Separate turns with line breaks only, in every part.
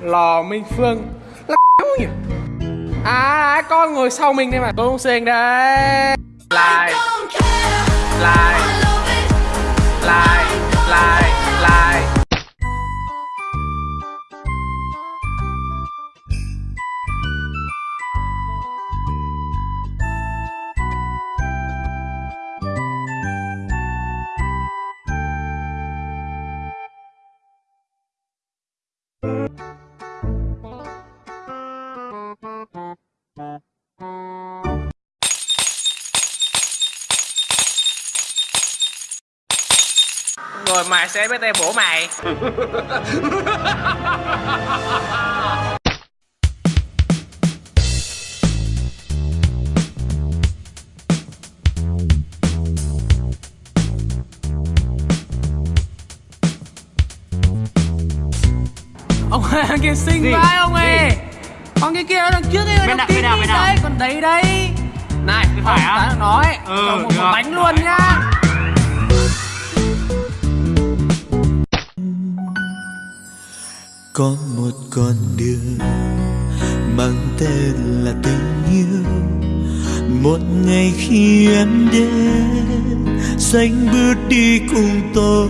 Lò Minh Phương. Là nhỉ? À con ngồi sau mình đây mà? Tôi không xinh đấy Like Like Like Like Like. Sẽ với tay bổ mày Ông ơi, anh kia xinh
Gì?
vãi ông ơi
Gì?
Con kia kia đằng trước ấy, đằng tím
nào?
đấy Còn đấy đấy Này,
phải á?
Nói
Ừ,
một, một bánh luôn nhá
có một con đường mang tên là tình yêu. Một ngày khi em đến, xanh bước đi cùng tôi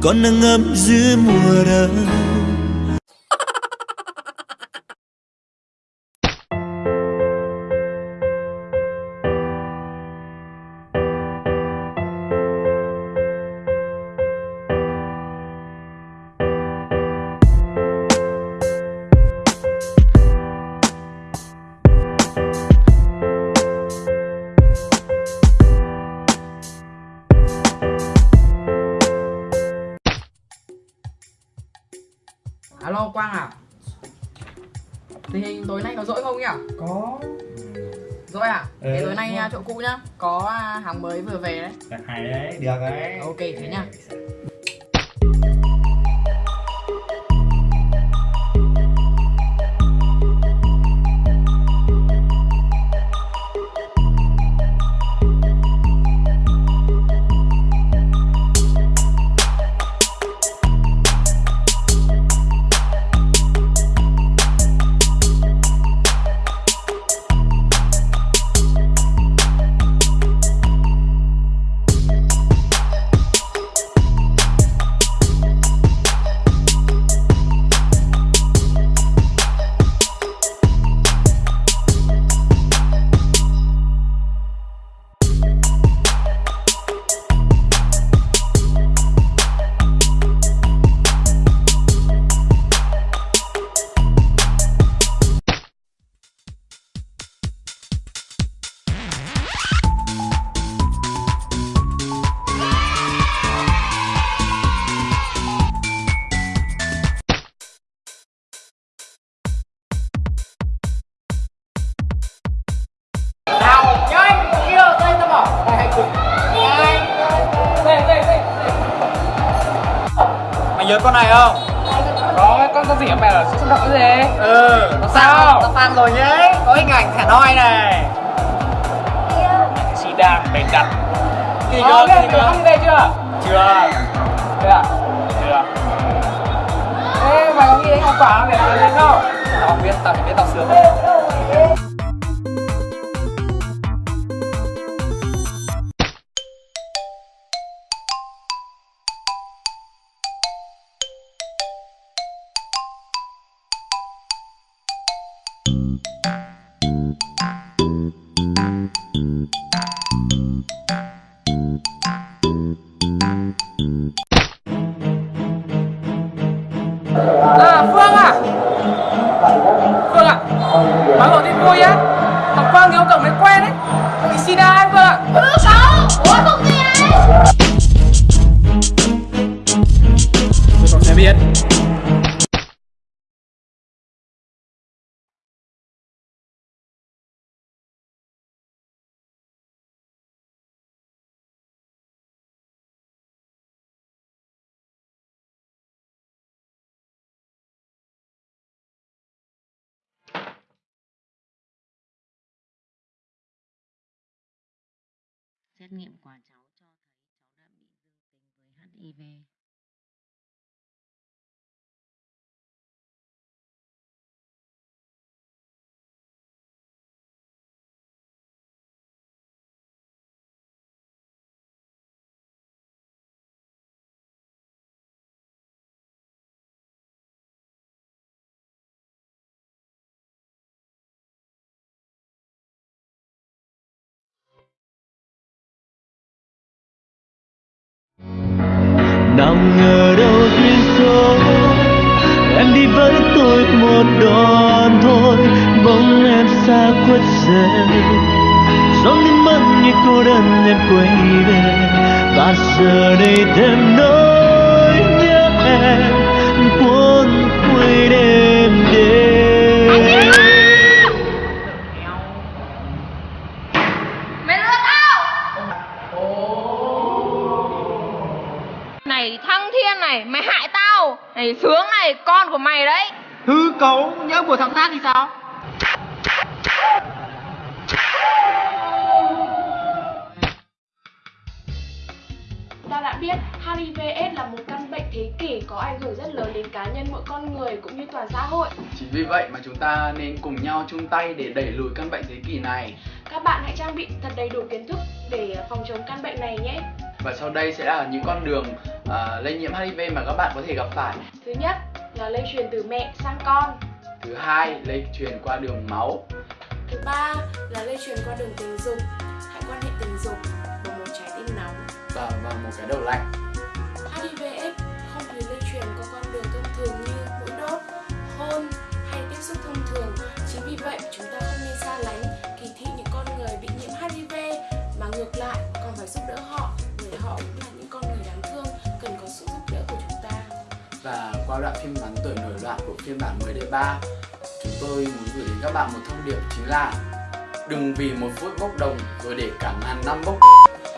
con nắng ấm giữa mùa đông.
Alo Quang à? Tình hình tối nay có dỗi không nhỉ?
Có.
Dỗi à? Thế
Ừ.
tối nay à, chỗ cũ nhá. Có à, hàng mới vừa về đấy.
Hay đấy, được đấy.
Ok thế nhá
nhớ con này không?
Có con con gì mẹ là xúc động cái gì
Ừ
Nó sao?
Tao fan rồi nhé Có hình ảnh thả noi này
Chị đang bày đặt
Kỳ
Ờ,
cơ,
cái
kỳ cơ
ăn đây chưa?
Chưa
Đây à? Chưa Ê, mày có nghĩ đến hoa quả không để làm lên không? Tao biết, tao chỉ biết tao sướng thôi À, Phương à. Phương à Má gọi tên vui á. Thằng Quang ông cậu mới quen đấy Bị sida ấy Phương ạ?
Ừ,
à. Sao
Xét nghiệm của cháu cho thấy cháu đã bị dương tính với HIV.
Một đoạn thôi bóng em xa khuất dần gió nước mắt như cô đơn em quay về, và giờ đây thêm nỗi nhớ em, cuốn quay đêm đêm
Mày lừa tao! Này, thăng thiên này, Mày hại tao! Này, sướng này, con của mày đấy!
Hư cấu nhớ của thằng khác thì sao?
Ta đã biết HIV/AIDS là một căn bệnh thế kỷ có ảnh hưởng rất lớn đến cá nhân mỗi con người cũng như toàn xã hội.
Chính vì vậy mà chúng ta nên cùng nhau chung tay để đẩy lùi căn bệnh thế kỷ này.
Các bạn hãy trang bị thật đầy đủ kiến thức để phòng chống căn bệnh này nhé.
Và sau đây sẽ là những con đường à, lây nhiễm HIV mà các bạn có thể gặp phải.
Thứ nhất là lây truyền từ mẹ sang con.
Thứ hai, lây truyền qua đường máu.
Thứ ba là lây truyền qua đường tình dục. Hãy quan hệ tình dục bằng một trái tim nóng.
và bằng một cái đầu lạnh.
HIV/AIDS không hề lây truyền qua con đường thông thường như mũi đốt, hôn hay tiếp xúc thông thường. Chính vì vậy chúng ta không nên xa lánh, kỳ thị những con người bị nhiễm HIV mà ngược lại còn phải giúp đỡ họ
qua đoạn phim ngắn tuổi nổi loạn của phiên bản mới đề 3 Chúng tôi muốn gửi đến các bạn một thông điệp chính là Đừng vì một phút bốc đồng rồi để cả ngàn năm bốc.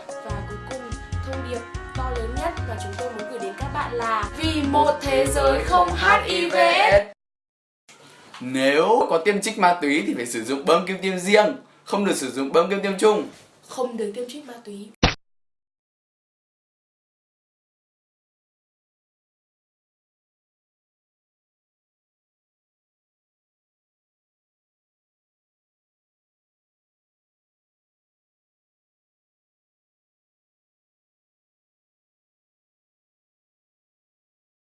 Và cuối cùng, thông điệp to lớn nhất mà chúng tôi muốn gửi đến các bạn là Vì một thế giới không HIV
Nếu có tiêm trích ma túy thì phải sử dụng bơm kim tiêm riêng Không được sử dụng bơm kim tiêm chung.
Không được tiêm trích ma túy